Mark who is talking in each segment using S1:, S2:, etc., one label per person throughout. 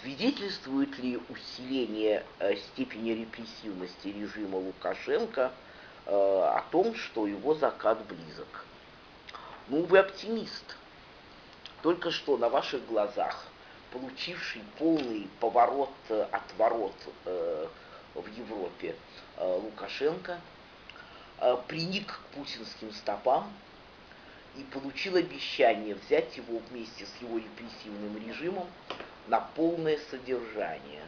S1: свидетельствует ли усиление э, степени репрессивности режима Лукашенко э, о том, что его закат близок? Ну, вы оптимист. Только что на ваших глазах, получивший полный поворот, э, отворот в Европе Лукашенко, приник к путинским стопам и получил обещание взять его вместе с его репрессивным режимом на полное содержание.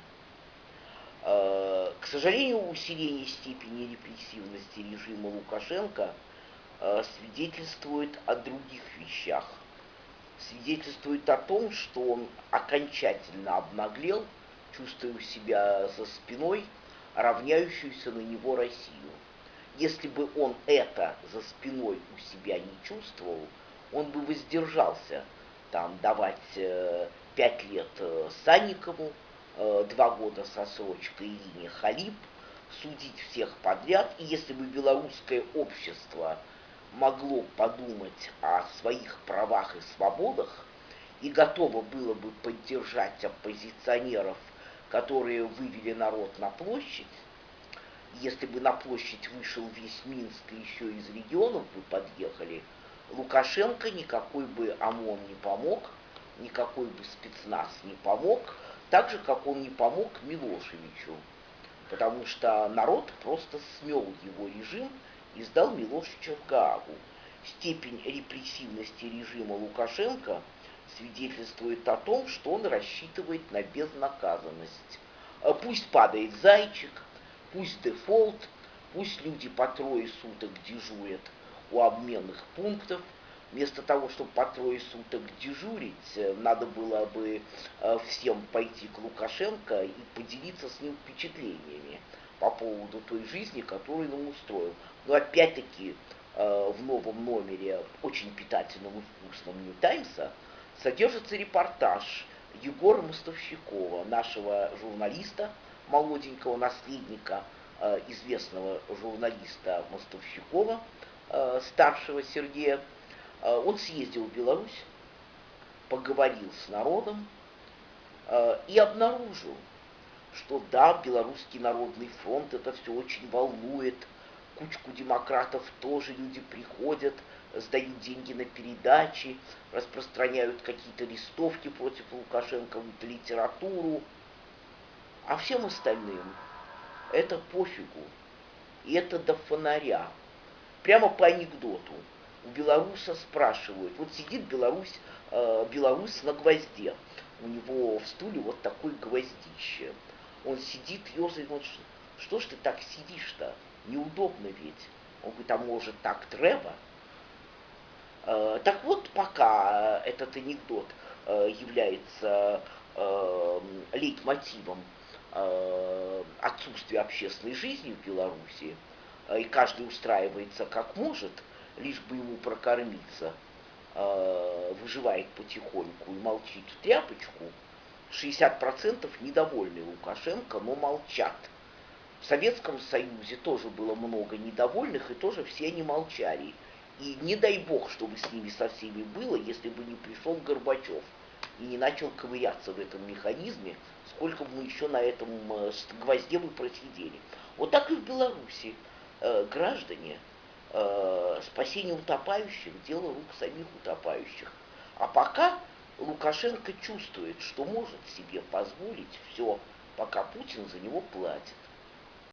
S1: Э, к сожалению, усиление степени репрессивности режима Лукашенко э, свидетельствует о других вещах. Свидетельствует о том, что он окончательно обнаглел, чувствуя себя за спиной равняющуюся на него Россию. Если бы он это за спиной у себя не чувствовал, он бы воздержался там давать э, пять лет э, Санникову, э, два года со срочкой Ирине Халип, судить всех подряд. И если бы белорусское общество могло подумать о своих правах и свободах и готово было бы поддержать оппозиционеров, которые вывели народ на площадь, если бы на площадь вышел весь Минск и еще из регионов бы подъехали, Лукашенко никакой бы ОМОН не помог, никакой бы спецназ не помог, так же, как он не помог Милошевичу, потому что народ просто смел его режим и сдал Милошевича в Гаагу. Степень репрессивности режима Лукашенко свидетельствует о том, что он рассчитывает на безнаказанность. Пусть падает зайчик, пусть дефолт, пусть люди по трое суток дежурят у обменных пунктов, вместо того, чтобы по трое суток дежурить, э, надо было бы э, всем пойти к Лукашенко и поделиться с ним впечатлениями по поводу той жизни, которую он устроил. Но опять-таки э, в новом номере, очень питательном и вкусном Нью Таймса, содержится репортаж Егора Мостовщикова, нашего журналиста, молоденького наследника известного журналиста Мостовщикова, старшего Сергея. Э, он съездил в Беларусь, поговорил с народом э, и обнаружил, что да, Белорусский народный фронт это все очень волнует, кучку демократов тоже люди приходят, сдают деньги на передачи, распространяют какие-то листовки против Лукашенко, литературу, а всем остальным это пофигу, и это до фонаря. Прямо по анекдоту у белоруса спрашивают, вот сидит Беларусь, э, белорус на гвозде, у него в стуле вот такой гвоздище. Он сидит, ерзает, вот, что ж ты так сидишь-то? Неудобно ведь. Он говорит, а может так треба? Э, так вот, пока этот анекдот э, является э, лейтмотивом э, отсутствия общественной жизни в Беларуси, э, и каждый устраивается как может – лишь бы ему прокормиться, э, выживает потихоньку и молчит в тряпочку, 60% недовольны Лукашенко, но молчат. В Советском Союзе тоже было много недовольных, и тоже все они молчали. И не дай бог, чтобы с ними со всеми было, если бы не пришел Горбачев и не начал ковыряться в этом механизме, сколько мы еще на этом э, гвозде бы просидели. Вот так и в Беларуси. Э, граждане э, спасение утопающих – дело рук самих утопающих. А пока Лукашенко чувствует, что может себе позволить все, пока Путин за него платит.